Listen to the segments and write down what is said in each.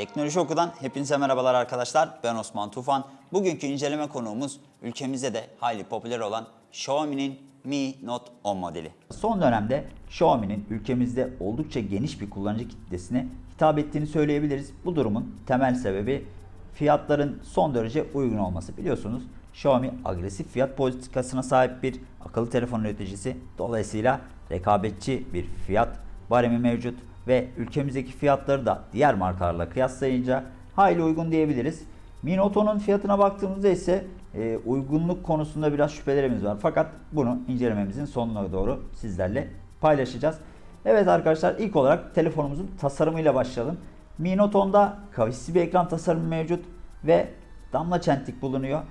Teknoloji Oku'dan hepinize merhabalar arkadaşlar. Ben Osman Tufan. Bugünkü inceleme konuğumuz ülkemizde de hayli popüler olan Xiaomi'nin Mi Note 10 modeli. Son dönemde Xiaomi'nin ülkemizde oldukça geniş bir kullanıcı kitlesine hitap ettiğini söyleyebiliriz. Bu durumun temel sebebi fiyatların son derece uygun olması. Biliyorsunuz Xiaomi agresif fiyat politikasına sahip bir akıllı telefon üreticisi. Dolayısıyla rekabetçi bir fiyat baremi mevcut ve ülkemizdeki fiyatları da diğer markalarla kıyaslayınca hayli uygun diyebiliriz. Mi Note 10'un fiyatına baktığımızda ise e, uygunluk konusunda biraz şüphelerimiz var. Fakat bunu incelememizin sonuna doğru sizlerle paylaşacağız. Evet arkadaşlar ilk olarak telefonumuzun tasarımıyla başlayalım. Mi Note 10'da kavisli bir ekran tasarımı mevcut ve damla çentik bulunuyor.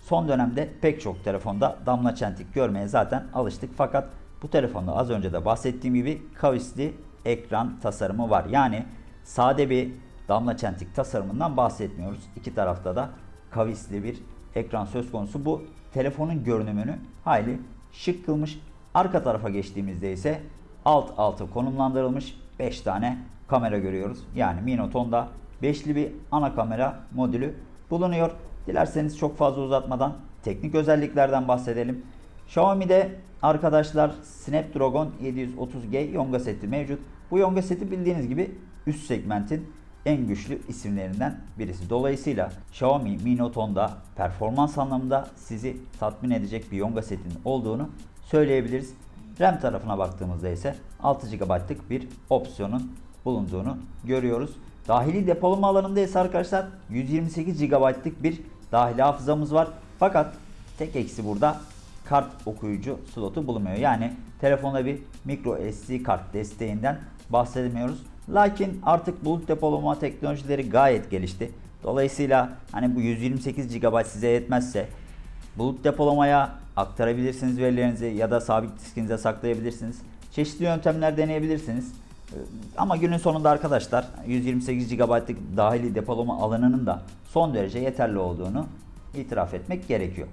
Son dönemde pek çok telefonda damla çentik görmeye zaten alıştık. Fakat bu telefonda az önce de bahsettiğim gibi kavisli ekran tasarımı var. Yani sade bir damla çentik tasarımından bahsetmiyoruz. İki tarafta da kavisli bir ekran söz konusu. Bu telefonun görünümünü hayli şık kılmış. Arka tarafa geçtiğimizde ise alt alta konumlandırılmış 5 tane kamera görüyoruz. Yani Mi Note 10'da 5'li bir ana kamera modülü bulunuyor. Dilerseniz çok fazla uzatmadan teknik özelliklerden bahsedelim. Xiaomi'de arkadaşlar Snapdragon 730G Yonga seti mevcut. Bu Yonga seti bildiğiniz gibi üst segmentin en güçlü isimlerinden birisi. Dolayısıyla Xiaomi Mi Note 10'da performans anlamında sizi tatmin edecek bir Yonga setinin olduğunu söyleyebiliriz. RAM tarafına baktığımızda ise 6 GB'lık bir opsiyonun bulunduğunu görüyoruz. Dahili depolama alanında ise arkadaşlar 128 GB'lık bir dahili hafızamız var. Fakat tek eksi burada kart okuyucu slotu bulunmuyor. Yani telefonda bir micro SD kart desteğinden bahsedemiyoruz. Lakin artık bulut depolama teknolojileri gayet gelişti. Dolayısıyla hani bu 128 GB size yetmezse bulut depolamaya aktarabilirsiniz verilerinizi ya da sabit diskinize saklayabilirsiniz. Çeşitli yöntemler deneyebilirsiniz. Ee, Ama günün sonunda arkadaşlar 128 GB'lık dahili depolama alanının da son derece yeterli olduğunu itiraf etmek gerekiyor.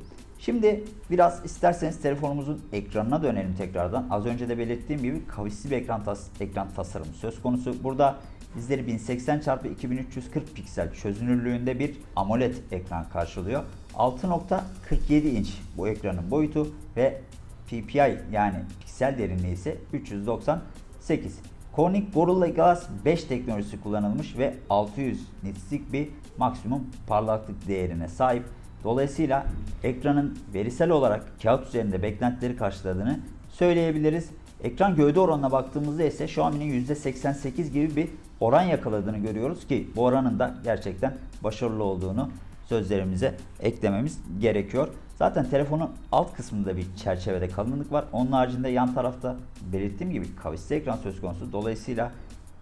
Şimdi biraz isterseniz telefonumuzun ekranına dönelim tekrardan. Az önce de belirttiğim gibi kavisli bir ekran, tas ekran tasarımı söz konusu. Burada bizleri 1080 x 2340 piksel çözünürlüğünde bir AMOLED ekran karşılıyor. 6.47 inç bu ekranın boyutu ve PPI yani piksel derinliği ise 398. Corning Gorilla Glass 5 teknolojisi kullanılmış ve 600 nitslik bir maksimum parlaklık değerine sahip. Dolayısıyla ekranın verisel olarak kağıt üzerinde beklentileri karşıladığını söyleyebiliriz. Ekran gövde oranına baktığımızda ise Xiaomi'nin %88 gibi bir oran yakaladığını görüyoruz ki bu oranın da gerçekten başarılı olduğunu sözlerimize eklememiz gerekiyor. Zaten telefonun alt kısmında bir çerçevede kalınlık var. Onun haricinde yan tarafta belirttiğim gibi kavisli ekran söz konusu. Dolayısıyla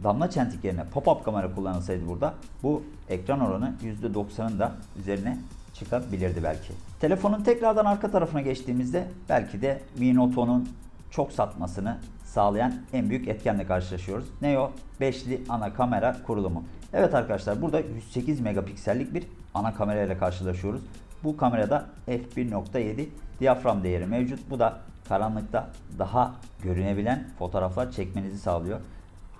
damla çentik yerine pop-up kamera kullanılsaydı burada bu ekran oranı %90'ın da üzerine çıkabilirdi belki. Telefonun tekrardan arka tarafına geçtiğimizde belki de Mi Note 10'un çok satmasını sağlayan en büyük etkenle karşılaşıyoruz. Ne o? Beşli ana kamera kurulumu. Evet arkadaşlar burada 108 megapiksellik bir ana kamera ile karşılaşıyoruz. Bu kamerada f1.7 diyafram değeri mevcut. Bu da karanlıkta daha görünebilen fotoğraflar çekmenizi sağlıyor.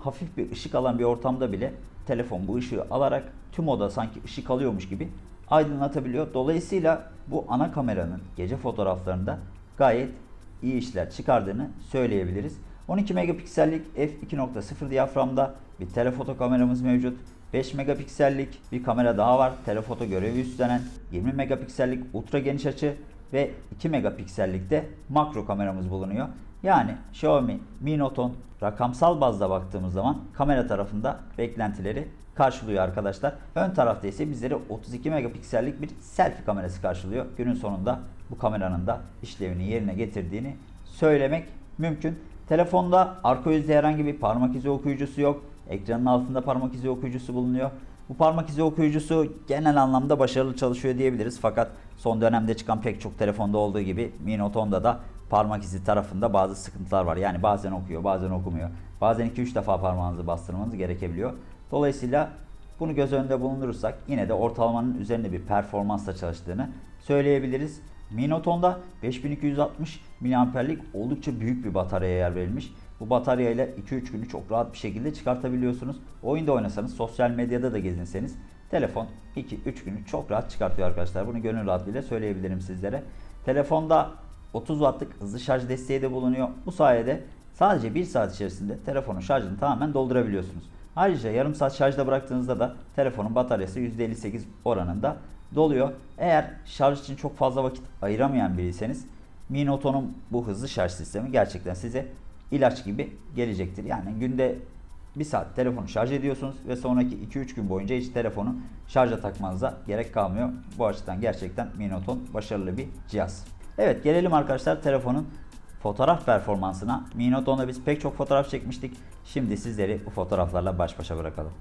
Hafif bir ışık alan bir ortamda bile telefon bu ışığı alarak tüm oda sanki ışık alıyormuş gibi aydınlatabiliyor. Dolayısıyla bu ana kameranın gece fotoğraflarında gayet iyi işler çıkardığını söyleyebiliriz. 12 megapiksellik f2.0 diyaframda bir telefoto kameramız mevcut. 5 megapiksellik bir kamera daha var. Telefoto görevi üstlenen 20 megapiksellik ultra geniş açı ve 2 megapiksellikte makro kameramız bulunuyor. Yani Xiaomi Mi Note 10 rakamsal bazda baktığımız zaman kamera tarafında beklentileri karşılıyor arkadaşlar. Ön tarafta ise bizleri 32 megapiksellik bir selfie kamerası karşılıyor. Günün sonunda bu kameranın da işlevini yerine getirdiğini söylemek mümkün. Telefonda arka yüzde herhangi bir parmak izi okuyucusu yok. Ekranın altında parmak izi okuyucusu bulunuyor. Bu parmak izi okuyucusu genel anlamda başarılı çalışıyor diyebiliriz. Fakat son dönemde çıkan pek çok telefonda olduğu gibi Mi Note 10'da da parmak izi tarafında bazı sıkıntılar var. Yani bazen okuyor, bazen okumuyor. Bazen 2-3 defa parmağınızı bastırmanız gerekebiliyor. Dolayısıyla bunu göz önünde bulundurursak yine de ortalamanın üzerinde bir performansla çalıştığını söyleyebiliriz. Mi Note 10'da 5260 mAh'lik oldukça büyük bir bataryaya yer verilmiş. Bu bataryayla 2-3 günü çok rahat bir şekilde çıkartabiliyorsunuz. Oyunda oynasanız, sosyal medyada da gezinseniz telefon 2-3 günü çok rahat çıkartıyor arkadaşlar. Bunu gönül rahatlığıyla söyleyebilirim sizlere. Telefonda 30 wattlık hızlı şarj desteği de bulunuyor. Bu sayede sadece 1 saat içerisinde telefonun şarjını tamamen doldurabiliyorsunuz. Ayrıca yarım saat şarjda bıraktığınızda da telefonun bataryası %58 oranında doluyor. Eğer şarj için çok fazla vakit ayıramayan biriyseniz Mi Note 10'un bu hızlı şarj sistemi gerçekten size ilaç gibi gelecektir. Yani günde 1 saat telefonu şarj ediyorsunuz ve sonraki 2-3 gün boyunca hiç telefonu şarja takmanıza gerek kalmıyor. Bu açıdan gerçekten Mi Note 10 başarılı bir cihaz. Evet gelelim arkadaşlar telefonun fotoğraf performansına. Mi Note 10'da biz pek çok fotoğraf çekmiştik. Şimdi sizleri bu fotoğraflarla baş başa bırakalım.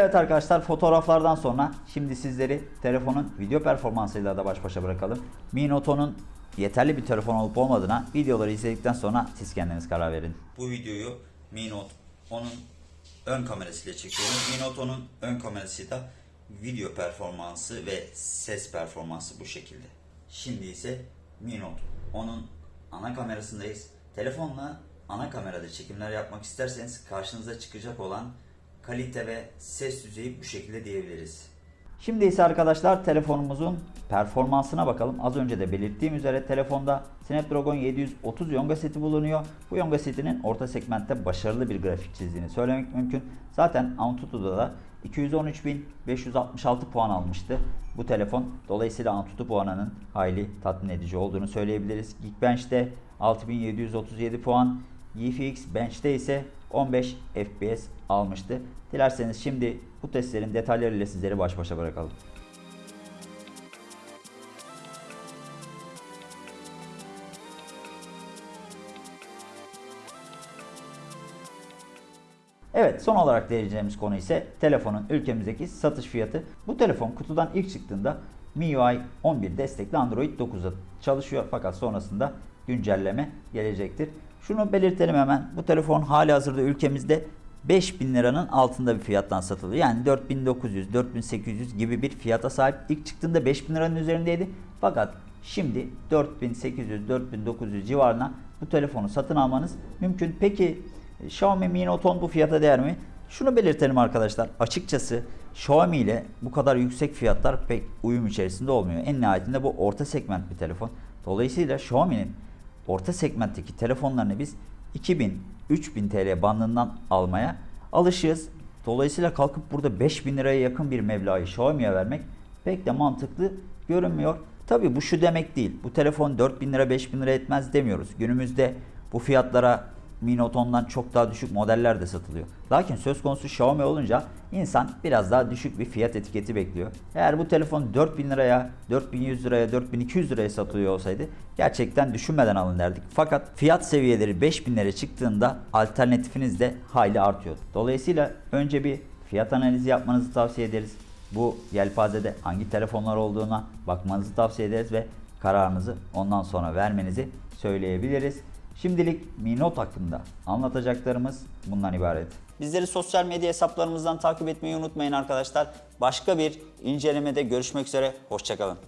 Evet arkadaşlar fotoğraflardan sonra şimdi sizleri telefonun video performansıyla da baş başa bırakalım. Mi Note 10'un yeterli bir telefon olup olmadığına videoları izledikten sonra siz kendiniz karar verin. Bu videoyu Mi Note 10'un ön kamerasıyla çekiyorum. Mi Note 10'un ön kamerası da video performansı ve ses performansı bu şekilde. Şimdi ise Mi Note 10'un ana kamerasındayız. Telefonla ana kamerada çekimler yapmak isterseniz karşınıza çıkacak olan kalite ve ses düzeyi bu şekilde diyebiliriz. Şimdi ise arkadaşlar telefonumuzun performansına bakalım. Az önce de belirttiğim üzere telefonda Snapdragon 730 Yonga seti bulunuyor. Bu Yonga setinin orta segmentte başarılı bir grafik çizdiğini söylemek mümkün. Zaten Antutu'da da 213.566 puan almıştı bu telefon. Dolayısıyla Antutu puanının hayli tatmin edici olduğunu söyleyebiliriz. Geekbench'te 6737 puan, GFX Bench'te ise 15 FPS almıştı. Dilerseniz şimdi bu testlerin detaylarıyla sizleri baş başa bırakalım. Evet son olarak değineceğimiz konu ise telefonun ülkemizdeki satış fiyatı. Bu telefon kutudan ilk çıktığında MIUI 11 destekli Android 9'a çalışıyor fakat sonrasında güncelleme gelecektir. Şunu belirtelim hemen. Bu telefon hali hazırda ülkemizde 5000 liranın altında bir fiyattan satılıyor. Yani 4900, 4800 gibi bir fiyata sahip. İlk çıktığında 5000 liranın üzerindeydi. Fakat şimdi 4800, 4900 civarına bu telefonu satın almanız mümkün. Peki Xiaomi Mi Note 10 bu fiyata değer mi? Şunu belirtelim arkadaşlar. Açıkçası Xiaomi ile bu kadar yüksek fiyatlar pek uyum içerisinde olmuyor. En nihayetinde bu orta segment bir telefon. Dolayısıyla Xiaomi'nin orta segmentteki telefonlarını biz 2000-3000 TL bandından almaya alışığız. Dolayısıyla kalkıp burada 5000 liraya yakın bir meblağı Xiaomi'ye vermek pek de mantıklı görünmüyor. Tabi bu şu demek değil. Bu telefon 4000 lira 5000 lira etmez demiyoruz. Günümüzde bu fiyatlara Mi Note 10'dan çok daha düşük modeller de satılıyor. Lakin söz konusu Xiaomi olunca insan biraz daha düşük bir fiyat etiketi bekliyor. Eğer bu telefon 4000 liraya, 4100 liraya, 4200 liraya satılıyor olsaydı gerçekten düşünmeden alın derdik. Fakat fiyat seviyeleri 5000 liraya çıktığında alternatifiniz de hayli artıyor. Dolayısıyla önce bir fiyat analizi yapmanızı tavsiye ederiz. Bu yelpazede hangi telefonlar olduğuna bakmanızı tavsiye ederiz ve kararınızı ondan sonra vermenizi söyleyebiliriz. Şimdilik Mi Note hakkında anlatacaklarımız bundan ibaret. Bizleri sosyal medya hesaplarımızdan takip etmeyi unutmayın arkadaşlar. Başka bir incelemede görüşmek üzere. Hoşçakalın.